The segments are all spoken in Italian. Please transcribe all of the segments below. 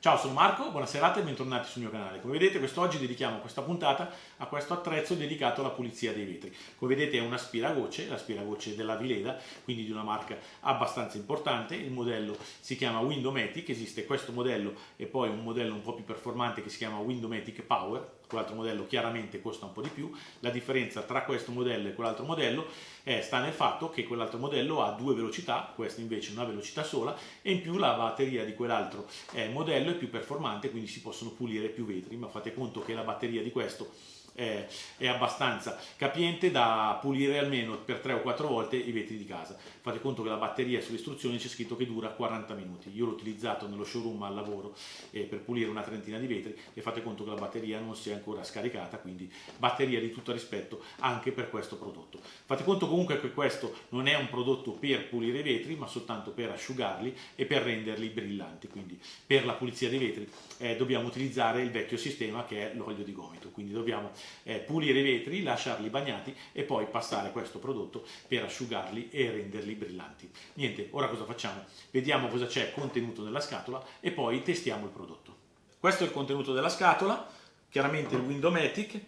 Ciao, sono Marco, buona serata e bentornati sul mio canale. Come vedete quest'oggi dedichiamo questa puntata a questo attrezzo dedicato alla pulizia dei vetri. Come vedete è un aspiragocce, l'aspiragocce della Vileda, quindi di una marca abbastanza importante. Il modello si chiama Windomatic, esiste questo modello e poi un modello un po' più performante che si chiama Windomatic Power, quell'altro modello chiaramente costa un po' di più. La differenza tra questo modello e quell'altro modello eh, sta nel fatto che quell'altro modello ha due velocità, questo invece una velocità sola e in più la batteria di quell'altro eh, modello è più performante, quindi si possono pulire più vetri, ma fate conto che la batteria di questo è, è abbastanza capiente da pulire almeno per 3 o 4 volte i vetri di casa. Fate conto che la batteria sulle istruzioni c'è scritto che dura 40 minuti. Io l'ho utilizzato nello showroom al lavoro eh, per pulire una trentina di vetri e fate conto che la batteria non si è ancora scaricata, quindi batteria di tutto rispetto anche per questo prodotto. Fate conto comunque che questo non è un prodotto per pulire i vetri, ma soltanto per asciugarli e per renderli brillanti. Quindi per la pulizia dei vetri eh, dobbiamo utilizzare il vecchio sistema che è l'olio di gomito. Quindi dobbiamo eh, pulire i vetri, lasciarli bagnati e poi passare questo prodotto per asciugarli e renderli brillanti. Niente, ora cosa facciamo? Vediamo cosa c'è contenuto nella scatola e poi testiamo il prodotto. Questo è il contenuto della scatola, chiaramente il Windomatic,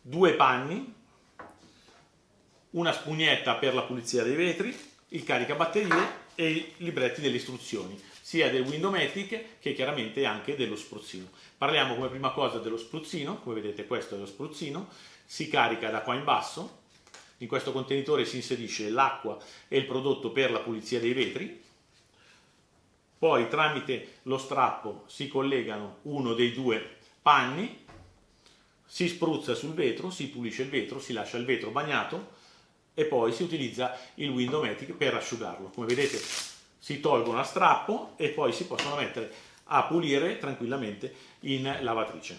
due panni, una spugnetta per la pulizia dei vetri, il caricabatterie e i libretti delle istruzioni sia del Windomatic che chiaramente anche dello spruzzino. Parliamo come prima cosa dello spruzzino, come vedete questo è lo spruzzino, si carica da qua in basso, in questo contenitore si inserisce l'acqua e il prodotto per la pulizia dei vetri, poi tramite lo strappo si collegano uno dei due panni, si spruzza sul vetro, si pulisce il vetro, si lascia il vetro bagnato e poi si utilizza il Windomatic per asciugarlo. Come vedete si tolgono a strappo e poi si possono mettere a pulire tranquillamente in lavatrice.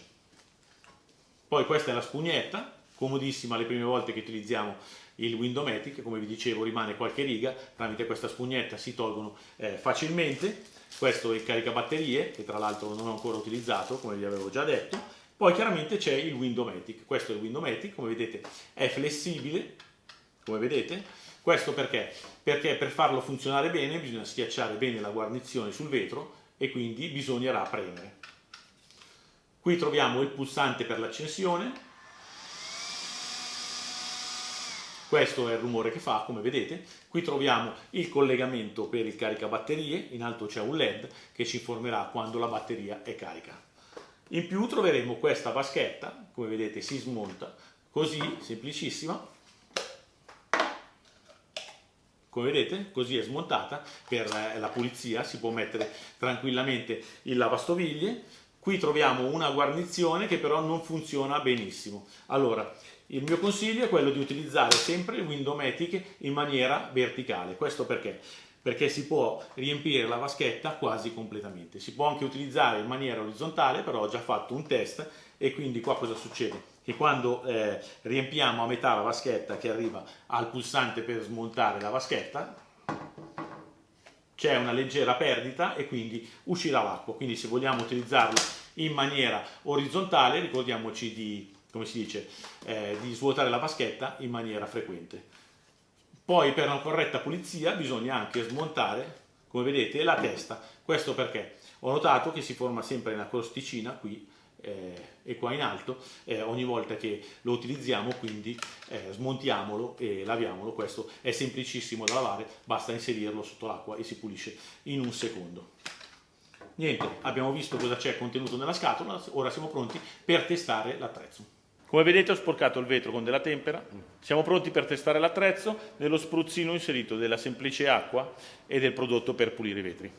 Poi questa è la spugnetta, comodissima le prime volte che utilizziamo il Windomatic, come vi dicevo rimane qualche riga, tramite questa spugnetta si tolgono eh, facilmente. Questo è il caricabatterie, che tra l'altro non ho ancora utilizzato, come vi avevo già detto. Poi chiaramente c'è il Windomatic, questo è il Windomatic, come vedete è flessibile, come vedete, questo perché? Perché per farlo funzionare bene bisogna schiacciare bene la guarnizione sul vetro e quindi bisognerà premere. Qui troviamo il pulsante per l'accensione, questo è il rumore che fa come vedete, qui troviamo il collegamento per il caricabatterie, in alto c'è un led che ci informerà quando la batteria è carica. In più troveremo questa vaschetta, come vedete si smonta così, semplicissima, come vedete così è smontata per eh, la pulizia si può mettere tranquillamente il lavastoviglie qui troviamo una guarnizione che però non funziona benissimo allora il mio consiglio è quello di utilizzare sempre il Windomatic in maniera verticale questo perché perché si può riempire la vaschetta quasi completamente. Si può anche utilizzare in maniera orizzontale, però ho già fatto un test e quindi qua cosa succede? Che quando eh, riempiamo a metà la vaschetta che arriva al pulsante per smontare la vaschetta, c'è una leggera perdita e quindi uscirà l'acqua. Quindi se vogliamo utilizzarla in maniera orizzontale, ricordiamoci di, come si dice, eh, di svuotare la vaschetta in maniera frequente. Poi per una corretta pulizia bisogna anche smontare, come vedete, la testa. Questo perché ho notato che si forma sempre una crosticina qui e qua in alto eh, ogni volta che lo utilizziamo, quindi eh, smontiamolo e laviamolo. Questo è semplicissimo da lavare, basta inserirlo sotto l'acqua e si pulisce in un secondo. Niente, abbiamo visto cosa c'è contenuto nella scatola, ora siamo pronti per testare l'attrezzo. Come vedete ho sporcato il vetro con della tempera, siamo pronti per testare l'attrezzo nello spruzzino inserito della semplice acqua e del prodotto per pulire i vetri.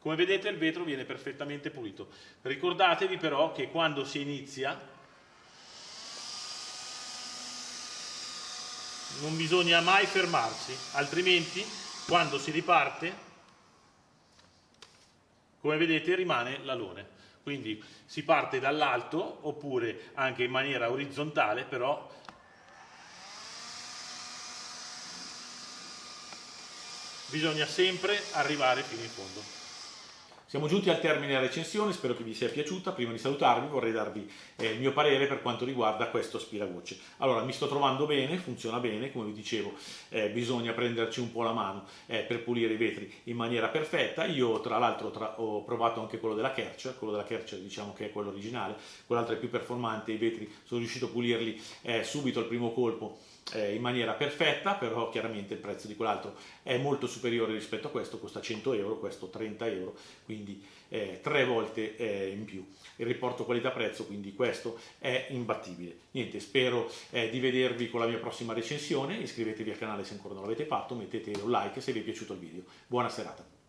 Come vedete il vetro viene perfettamente pulito. Ricordatevi però che quando si inizia non bisogna mai fermarsi, altrimenti quando si riparte, come vedete rimane l'alone. Quindi si parte dall'alto oppure anche in maniera orizzontale, però bisogna sempre arrivare fino in fondo. Siamo giunti al termine della recensione, spero che vi sia piaciuta. Prima di salutarvi vorrei darvi eh, il mio parere per quanto riguarda questo aspiravoce. Allora, mi sto trovando bene, funziona bene, come vi dicevo, eh, bisogna prenderci un po' la mano eh, per pulire i vetri in maniera perfetta. Io tra l'altro ho provato anche quello della Kercher, quello della Kercher diciamo che è quello originale, quell'altro è più performante, i vetri sono riuscito a pulirli eh, subito al primo colpo eh, in maniera perfetta, però chiaramente il prezzo di quell'altro è molto superiore rispetto a questo, costa 100 euro, questo 30 euro, quindi eh, tre volte eh, in più. Il riporto qualità-prezzo, quindi questo è imbattibile. Niente, spero eh, di vedervi con la mia prossima recensione, iscrivetevi al canale se ancora non l'avete fatto, mettete un like se vi è piaciuto il video. Buona serata.